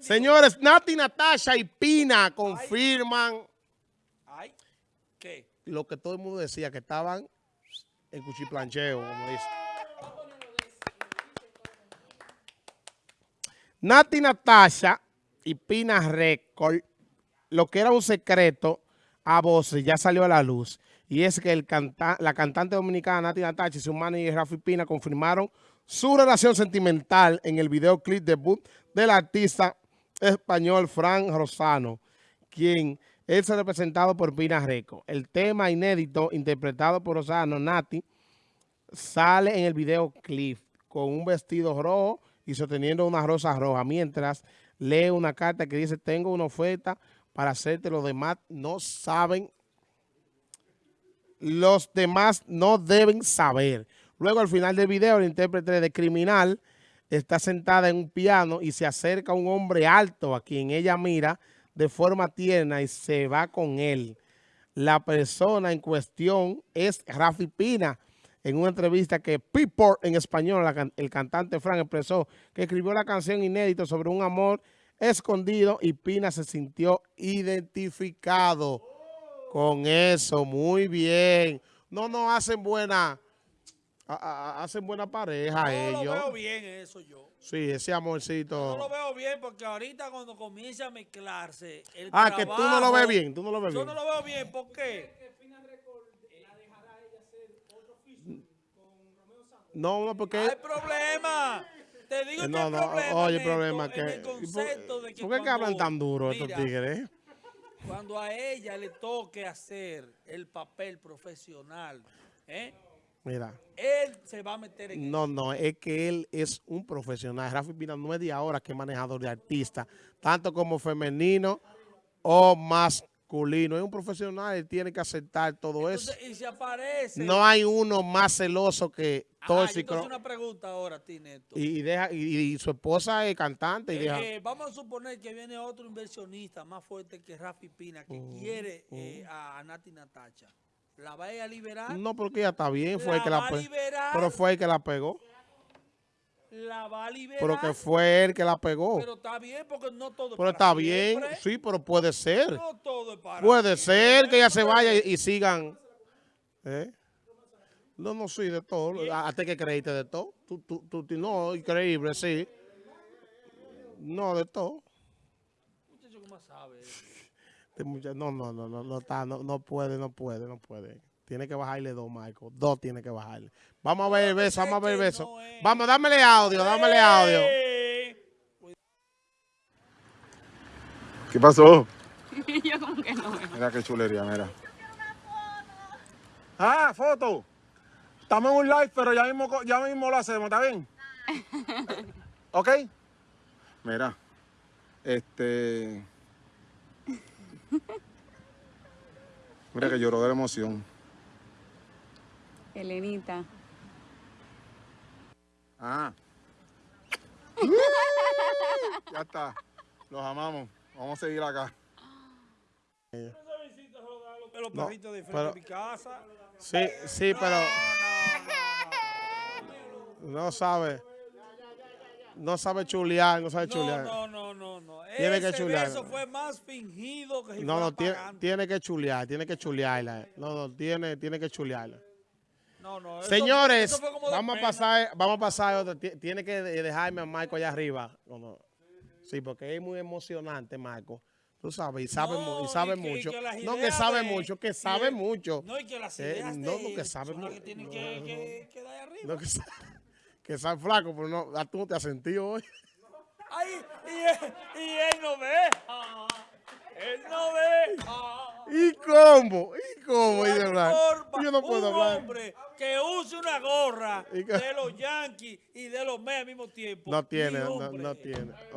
Señores, Nati, Natasha y Pina confirman Ay, ¿qué? lo que todo el mundo decía, que estaban en cuchiplancheo, como dice. Nati, Natasha y Pina Record, lo que era un secreto a voces, ya salió a la luz. Y es que el canta la cantante dominicana Nati Natasha y su manager Rafi Pina confirmaron su relación sentimental en el videoclip debut del artista español Frank Rosano, quien es representado por Pina Reco. El tema inédito interpretado por Rosano, Nati, sale en el videoclip con un vestido rojo y sosteniendo una rosa roja, mientras lee una carta que dice, tengo una oferta para hacerte, los demás no saben, los demás no deben saber. Luego al final del video, el intérprete de Criminal está sentada en un piano y se acerca un hombre alto a quien ella mira de forma tierna y se va con él. La persona en cuestión es Rafi Pina. En una entrevista que People en español, el cantante Frank expresó que escribió la canción inédita sobre un amor escondido y Pina se sintió identificado con eso. Muy bien. No nos hacen buena hacen buena pareja no ellos. No lo veo bien eso yo. Sí, ese amorcito. No lo veo bien porque ahorita cuando comienza a mezclarse el Ah, que tú no lo ves bien, tú no lo ves yo bien. Yo no lo veo bien, ¿por qué? No, no, porque... Hay problema. Te digo no, que hay no, problema oye, en problema esto, que... en el concepto de que ¿Por qué cuando, hablan tan duro estos tigres? Cuando a ella le toque hacer el papel profesional, ¿eh? Mira. Él se va a meter en No, no, es que él es un profesional. Rafi Pina no es de ahora que es manejador de artistas, tanto como femenino o masculino. Es un profesional, él tiene que aceptar todo Entonces, eso. Y si aparece... No hay uno más celoso que tóxico. Ah, una pregunta ahora a ti, Neto. Y, deja, y, y, su esposa es cantante. Y eh, deja... eh, vamos a suponer que viene otro inversionista más fuerte que Rafi Pina, que uh, quiere uh. Eh, a Nati Natacha. ¿La va a liberar? No, porque ella está bien, fue ¿La el que la pegó. Pero fue el que la pegó. La va a liberar. Pero que fue él que la pegó. Pero está bien, porque no todo Pero es está para bien, siempre. sí, pero puede ser. No todo es para Puede siempre. ser que ella se vaya y, y sigan. ¿Eh? No, no, sí, de todo. Hasta que creíste de todo. Tú, tú, tú, no, increíble, sí. No, de todo. Muchacho, ¿cómo sabe? No, no, no, no, no está, no, no puede, no puede, no puede. Tiene que bajarle dos, Michael. Dos tiene que bajarle. Vamos a ver el beso, vamos a ver el beso. Vamos, dámele audio, dámele audio. ¿Qué pasó? Yo como que no. Mira qué chulería, mira. Ah, foto. Estamos en un live, pero ya mismo, ya mismo lo hacemos, ¿está bien? ¿Ok? Mira, este... Mira que lloró de la emoción. Elenita. Ah. ya está. Los amamos. Vamos a seguir acá. Los No, perritos de frente pero- a mi casa. Sí, sí, pero no sabe. No sabe chulear, no sabe chulear. no, no, no, Tiene que chulear. beso fue más fingido que si No, no, tiene, tiene que chulear, tiene que chulearla. No, no, tiene, tiene que chulearla. No, no. eso- Señores, eso vamos a pasar, vamos a pasar otro. Ti- Tiene que de- dejarme a Marco allá arriba. No, no. Sí, porque es muy emocionante, Marco. Tú sabes, y sabe, y No, sabe y que- y mucho. no, que sabe de- mucho, que sabe mucho. No, y que las Eh, no, no, que sabe son las mu- que tienen no, que, que, que dar arriba. No, que, que sabe flaco, pero no, tú no te has sentido hoy. Ay, y él, y él no ve. Él no ve. ¿Y cómo? ¿Y cómo? Forma. Yo no puedo un hablar. hombre que use una gorra Y de los Yankees y de los Mets al mismo tiempo. No tiene, no tiene.